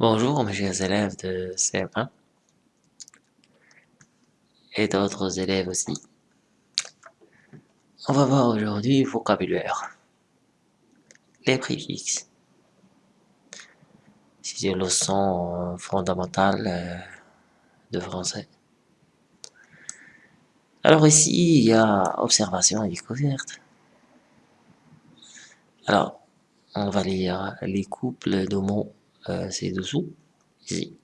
Bonjour mes chers élèves de CM1 et d'autres élèves aussi. On va voir aujourd'hui vocabulaire. Les préfixes. C'est une leçon fondamentale euh, de français. Alors ici, il y a observation et découverte. Alors, on va lire les couples de mots euh, ci-dessous, ici.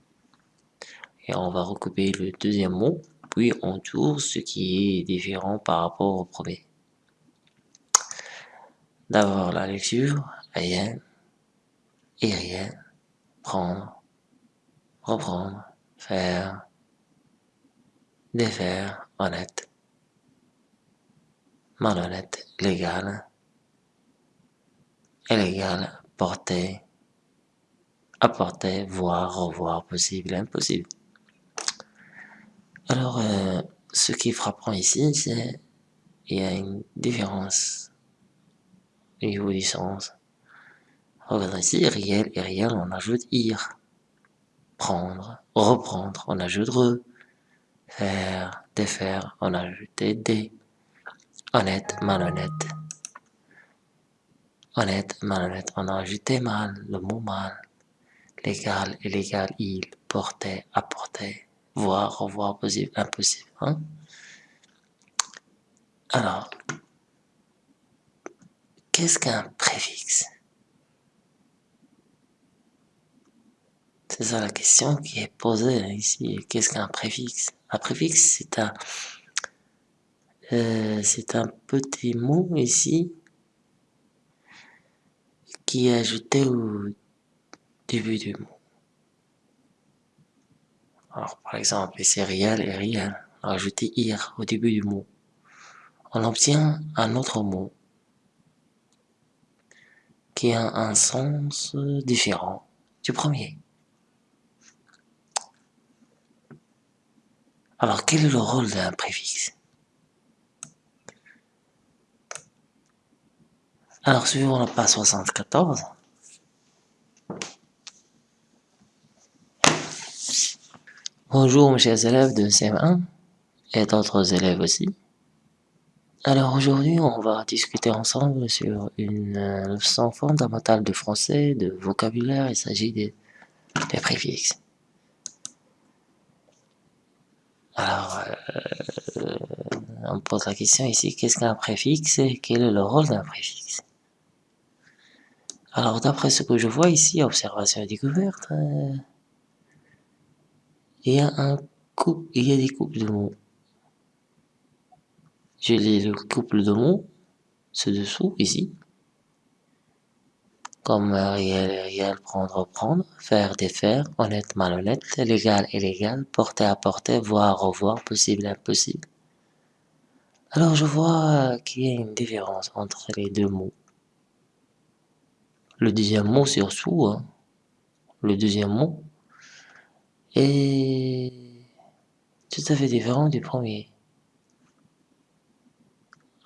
Et on va recouper le deuxième mot, puis on tourne ce qui est différent par rapport au premier. D'abord la lecture, rien, et rien, prendre, reprendre, faire, défaire, honnête, malhonnête, légal, illégal, porter, apporter, voir, revoir, possible, impossible. Alors, euh, ce qui frappant ici, c'est il y a une différence au niveau du sens. Regardez ici, réel et on ajoute ir. Prendre, reprendre, on ajoute re. Faire, défaire, on ajoute des. Honnête, malhonnête. Honnête, malhonnête, on a ajouté mal, le mot mal légal, illégal, il, porter, apporter, voir, revoir, possible, impossible. Hein? Alors, qu'est-ce qu'un préfixe? C'est ça la question qui est posée ici. Qu'est-ce qu'un préfixe? Un préfixe, c'est un, euh, c'est un petit mot ici qui est ajouté au début du mot. Alors, par exemple, c'est réel et réel. Ajouter ir au début du mot. On obtient un autre mot qui a un sens différent du premier. Alors, quel est le rôle d'un préfixe? Alors, suivons la page 74. Bonjour mes chers élèves de CM1 et d'autres élèves aussi. Alors aujourd'hui on va discuter ensemble sur une euh, leçon fondamentale de français, de vocabulaire, il s'agit des, préfixes. Alors euh, on pose la question ici, qu'est-ce qu'un préfixe et quel est le rôle d'un préfixe? Alors d'après ce que je vois ici, observation et découverte, euh, il y a un couple, il y a des couples de mots. Lis le couple de mots, ce dessous, ici. Comme réel, réel, prendre, prendre, faire, défaire, honnête, malhonnête, légal, illégal, porter, apporter, voir, revoir, possible, impossible. Alors je vois qu'il y a une différence entre les deux mots. Le deuxième mot surtout, hein, le deuxième mot, est tout à fait différent du premier.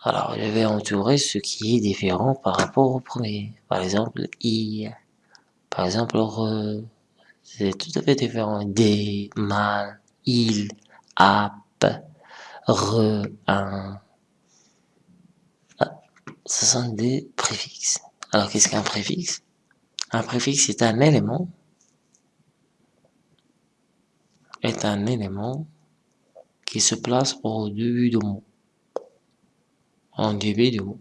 Alors, je vais entourer ce qui est différent par rapport au premier. Par exemple, i. Par exemple, re. C'est tout à fait différent. Des, mal, il, ap, re, un. Ah, ce sont des préfixes. Alors, qu'est-ce qu'un préfixe? Un préfixe est un élément est un élément qui se place au début du mot. En début du mot.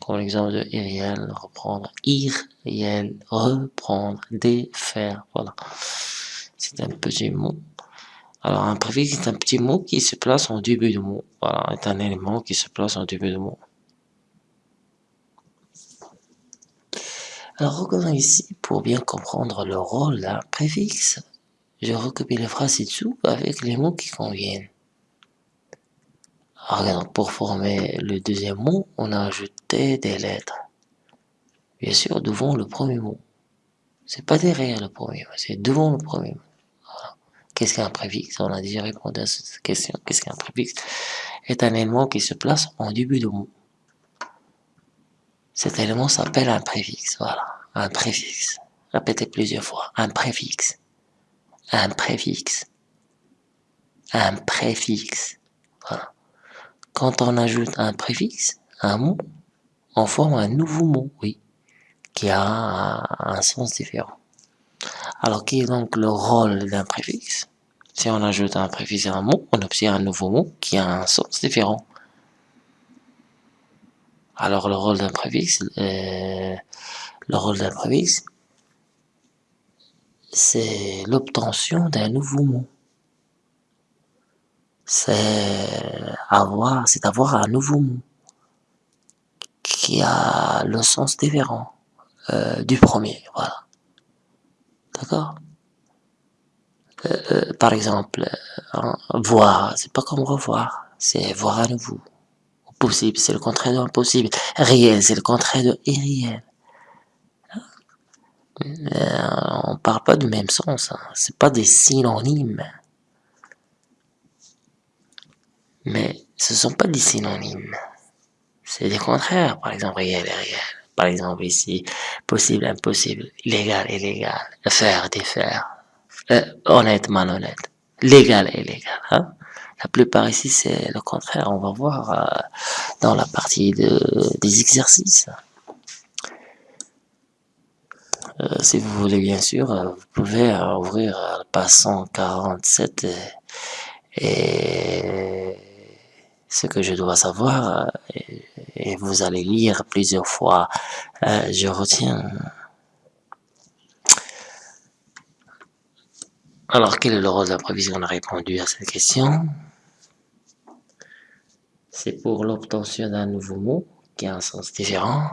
Comme l'exemple de irréel, reprendre, ir, réel, reprendre, défaire, voilà. C'est un petit mot. Alors un préfixe est un petit mot qui se place en début du mot. Voilà, est un élément qui se place en début du mot. Alors regardons ici pour bien comprendre le rôle d'un préfixe je recopie les phrases ci-dessous avec les mots qui conviennent. Alors, pour former le deuxième mot, on a ajouté des lettres. Bien sûr, devant le premier mot. C'est pas derrière le premier mot, c'est devant le premier mot. Qu'est-ce qu'un préfixe? On a déjà répondu à cette question. Qu'est-ce qu'un préfixe? Est un élément qui se place en début de mot. Cet élément s'appelle un préfixe. Voilà, un préfixe. Répétez plusieurs fois. Un préfixe. Un préfixe. Un préfixe. Quand on ajoute un préfixe, un mot, on forme un nouveau mot, oui, qui a un sens différent. Alors, quel est donc le rôle d'un préfixe? Si on ajoute un préfixe à un mot, on obtient un nouveau mot qui a un sens différent. Alors, le rôle d'un préfixe, euh, le rôle d'un préfixe, c'est l'obtention d'un nouveau mot. C'est avoir, c'est avoir un nouveau mot qui a le sens différent euh, du premier, voilà. D'accord? Euh, euh, Par exemple, voir, c'est pas comme revoir, c'est voir à nouveau. Possible, c'est le contraire de impossible. Réel, c'est le contraire de irréel. Euh, on parle pas du même sens, hein. c'est pas des synonymes. Mais ce sont pas des synonymes. C'est des contraires, par exemple réel et réel. Par exemple ici, possible, impossible, illégal, illégal, faire, défaire, euh, honnête, malhonnête, légal, illégal. Hein? La plupart ici c'est le contraire, on va voir euh, dans la partie de, des exercices. Euh, si vous voulez bien sûr, euh, vous pouvez euh, ouvrir le page 147 et, ce que je dois savoir et, vous allez lire plusieurs fois. je retiens. Alors, quel est le rôle de la On a répondu à cette question. C'est pour l'obtention d'un nouveau mot qui a un sens différent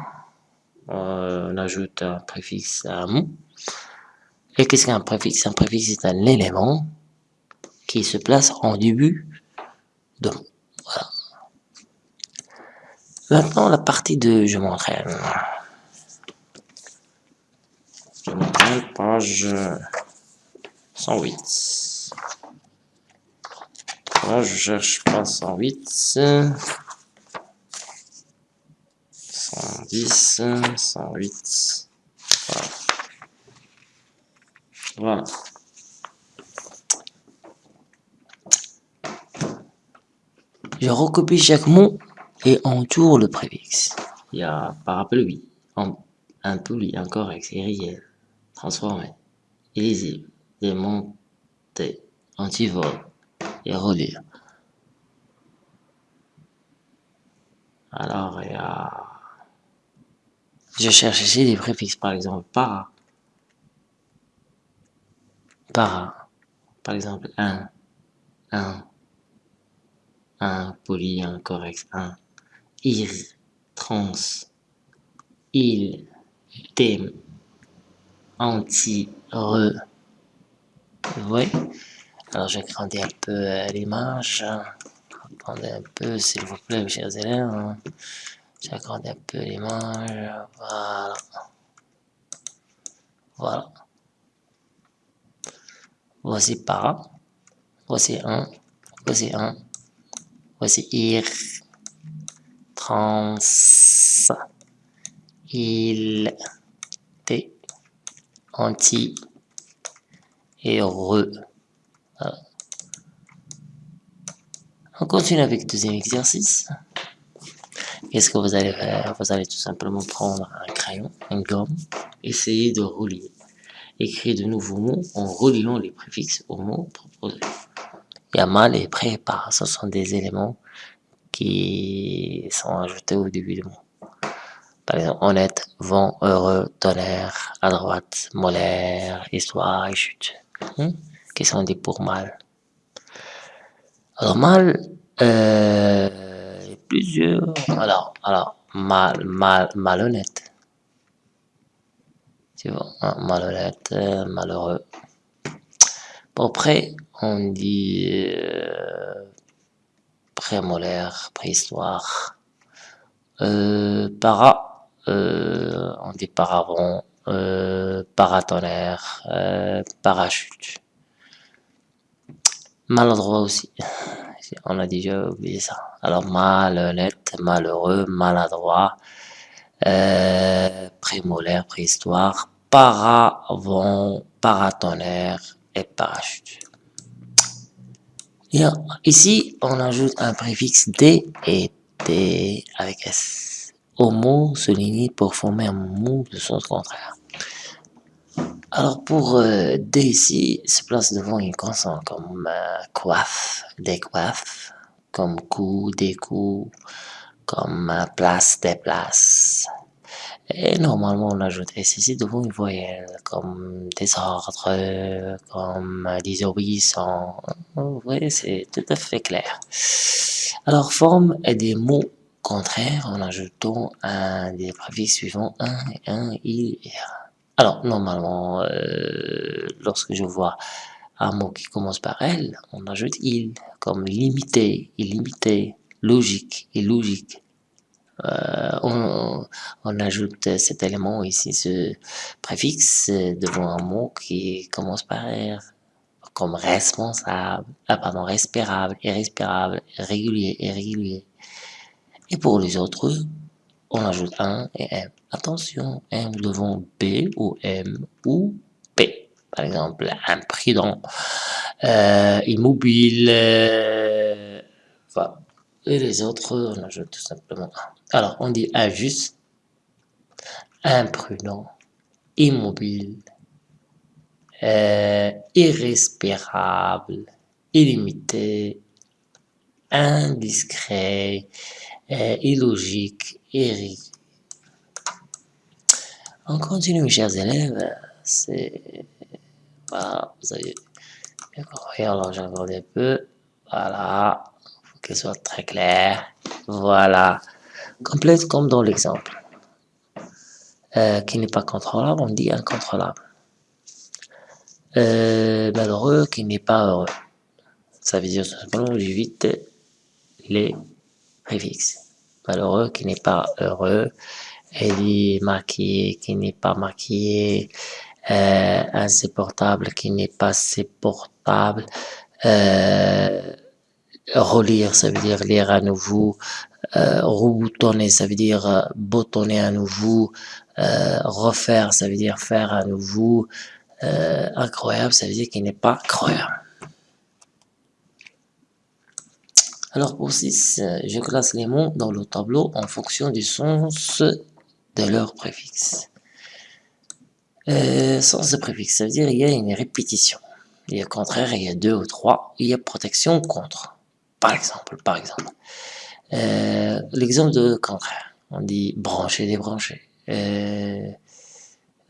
on ajoute un préfixe à mot. Et qu'est-ce qu'un préfixe? Un préfixe est un élément qui se place en début de mot. Voilà. Maintenant, la partie de je m'entraîne. Je m'entraîne, page 108. Là, je cherche pas 108. 110, 108. Voilà. voilà. Je recopie chaque mot et entoure le préfixe. Il y a parapluie, un poli, incorrect, irréel, transformé, illisible, démonté, antivol et redire. Alors, il y a je cherche ici des préfixes, par exemple, para. Para. Par exemple, un, un, un, poli, incorrect, un. Ir, trans, il, thème, anti, re. Vous voyez Alors, je vais un peu euh, l'image. Attendez un peu, s'il vous plaît, mes chers élèves. J'agrandis un peu l'image. Voilà. Voilà. Voici para. Voici un. Voici un. Voici ir. Trans. Il. T. Anti. Et re. On continue avec le deuxième exercice. Qu'est-ce que vous allez faire? Vous allez tout simplement prendre un crayon, une gomme, essayer de relier. Écrire de nouveaux mots en reliant les préfixes aux mots proposés. Yamal et prépare, ce sont des éléments qui sont ajoutés au début du mot. Par exemple, honnête, vent, heureux, tonnerre, à droite, molaire, histoire et chute. Hmm? Qui sont des pour mal. Alors mal, euh, plusieurs. Alors, alors mal, mal, malhonnête. Tu vois, hein, malhonnête, euh, malheureux. Bon, après, on dit euh, prémolaire, préhistoire. Euh, para, on dit paravent, paratonnerre, parachute. Maladroit aussi. On a déjà oublié ça. Alors malhonnête, malheureux, maladroit, euh, prémolaire, préhistoire, paravent, paratonnerre et parachute. Ici, on ajoute un préfixe D et T avec S au mot souligné pour former un mot de sens contraire. Alors pour euh, D ici, se place devant une consonne comme euh, coiffe, décoiffe, comme coup, découp, comme euh, place, déplace. Et normalement, on ajoute ici devant une voyelle, comme désordre, comme désobéissant. Vous voyez, c'est tout à fait clair. Alors, forme des mots contraires en ajoutant un des préfixes suivants, un, un, il un. Alors, normalement, euh, lorsque je vois un mot qui commence par L, on ajoute il, comme limité, illimité, logique, illogique. Euh, on, on, ajoute cet élément ici, ce préfixe, devant un mot qui commence par R, comme responsable, ah pardon, respirable, irrespirable, régulier, irrégulier. Et pour les autres, on ajoute un et M. Attention, M devant B ou M ou P. Par exemple, imprudent, euh, immobile, euh, voilà. Et les autres, on ajoute tout simplement un. Alors, on dit injuste, imprudent, immobile, euh, irrespirable, illimité, indiscret, illogique, irrégulier. On continue, chers élèves. C'est... Voilà, vous avez bien compris. Alors, j'accorde un peu. Voilà qu'elle soit très claire. Voilà. Complète comme dans l'exemple. Euh, qui n'est pas contrôlable, on dit incontrôlable. Euh, malheureux qui n'est pas heureux. Ça veut dire simplement j'évite les préfixes. Malheureux qui n'est pas heureux. Elle dit maquillé qui n'est pas maquillé. Euh, insupportable qui n'est pas supportable. Euh, relire, ça veut dire lire à nouveau, euh, reboutonner, ça veut dire boutonner à nouveau, refaire, ça veut dire faire à nouveau, incroyable, ça veut dire qu'il n'est pas croyable. Alors pour 6, je classe les mots dans le tableau en fonction du sens de leur préfixe. Euh, de préfixe, ça veut dire il y a une répétition. Il y a contraire, il y a deux ou trois, il y a protection contre par exemple, par exemple. Euh, l'exemple de contraire, on dit brancher, débrancher. Euh,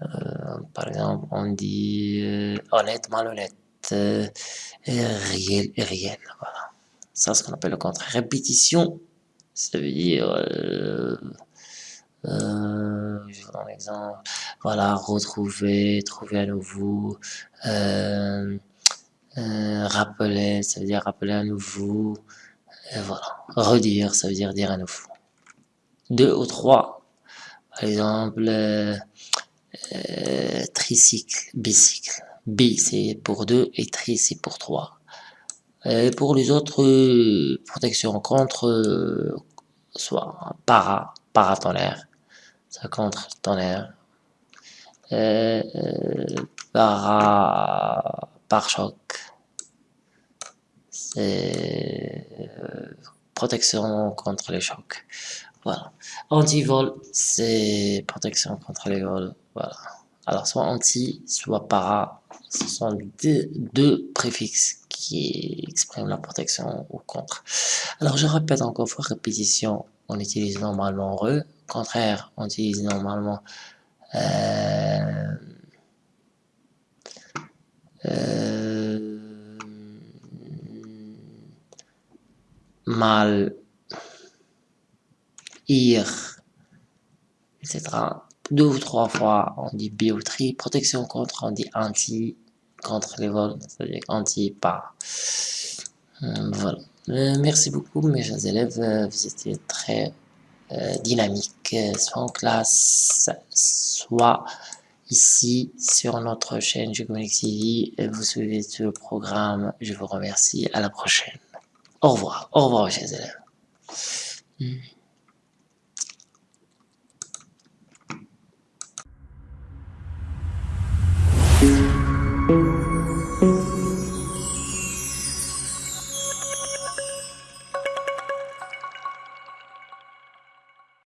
euh, par exemple, on dit honnête, malhonnête, réel, réel. Voilà. Ça, ce qu'on appelle le contraire. Répétition, ça veut dire, euh, un exemple, voilà, retrouver, trouver à nouveau, euh, euh, rappeler, ça veut dire rappeler à nouveau. Voilà. Redire, ça veut dire dire à nouveau. Deux ou trois. Par exemple, euh, euh, tricycle, bicycle. Bi, c'est pour deux et tri, c'est pour trois. Pour les autres euh, protections contre, euh, soit para, paratonnerre, contre tonnerre, euh, para, pare-choc, c'est euh, protection contre les chocs. Voilà. Anti-vol, c'est protection contre les vols. Voilà. Alors, soit anti, soit para, ce sont deux, deux, préfixes qui expriment la protection ou contre. Alors, je répète encore fois, répétition, on utilise normalement re, contraire, on utilise normalement euh, euh, mal, ir, etc. Deux ou trois fois, on dit bioterie, protection contre, on dit anti, contre les vols, c'est-à-dire anti-pas. Euh, voilà. Euh, merci beaucoup, mes chers élèves. Euh, vous étiez très euh, dynamiques, soit en classe, soit ici sur notre chaîne Jugonic TV. Vous suivez tout le programme. Je vous remercie. À la prochaine. Au revoir. Au revoir, chers élèves. Hmm.